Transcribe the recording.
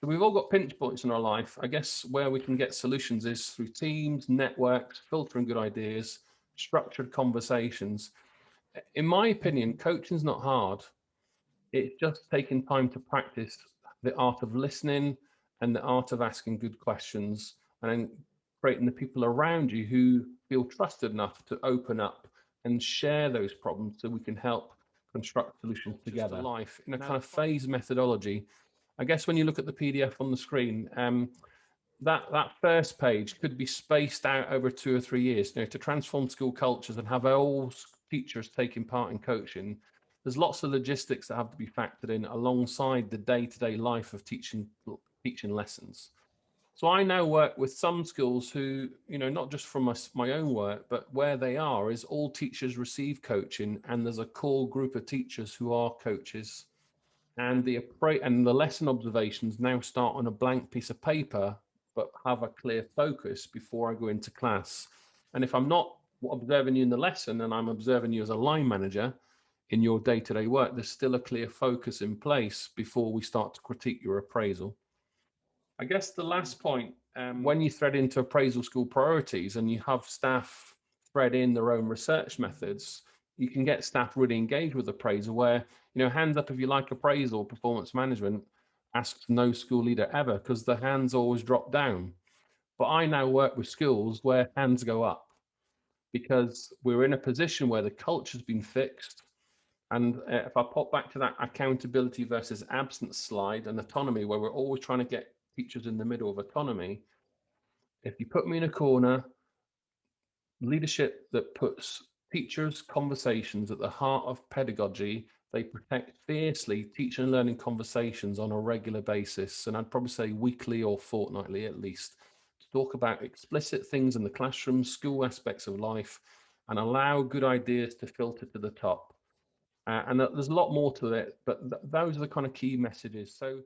So we've all got pinch points in our life. I guess where we can get solutions is through teams, networks, filtering good ideas, structured conversations. In my opinion, coaching is not hard. It's just taking time to practice the art of listening and the art of asking good questions and then creating the people around you who feel trusted enough to open up and share those problems so we can help construct solutions together. Life in a kind of phase methodology I guess when you look at the PDF on the screen, um, that that first page could be spaced out over two or three years. You know, to transform school cultures and have all teachers taking part in coaching. There's lots of logistics that have to be factored in alongside the day-to-day -day life of teaching teaching lessons. So I now work with some schools who, you know, not just from my, my own work, but where they are is all teachers receive coaching and there's a core group of teachers who are coaches and the and the lesson observations now start on a blank piece of paper, but have a clear focus before I go into class. And if I'm not observing you in the lesson and I'm observing you as a line manager in your day-to-day -day work, there's still a clear focus in place before we start to critique your appraisal. I guess the last point, um, when you thread into appraisal school priorities and you have staff thread in their own research methods, you can get staff really engaged with appraisal where, you know, hands up if you like appraisal, performance management, asks no school leader ever because the hands always drop down. But I now work with schools where hands go up because we're in a position where the culture's been fixed. And uh, if I pop back to that accountability versus absence slide and autonomy, where we're always trying to get teachers in the middle of autonomy, if you put me in a corner, leadership that puts teachers' conversations at the heart of pedagogy. They protect fiercely teaching and learning conversations on a regular basis, and I'd probably say weekly or fortnightly at least, to talk about explicit things in the classroom, school aspects of life, and allow good ideas to filter to the top. Uh, and there's a lot more to it, but th those are the kind of key messages. So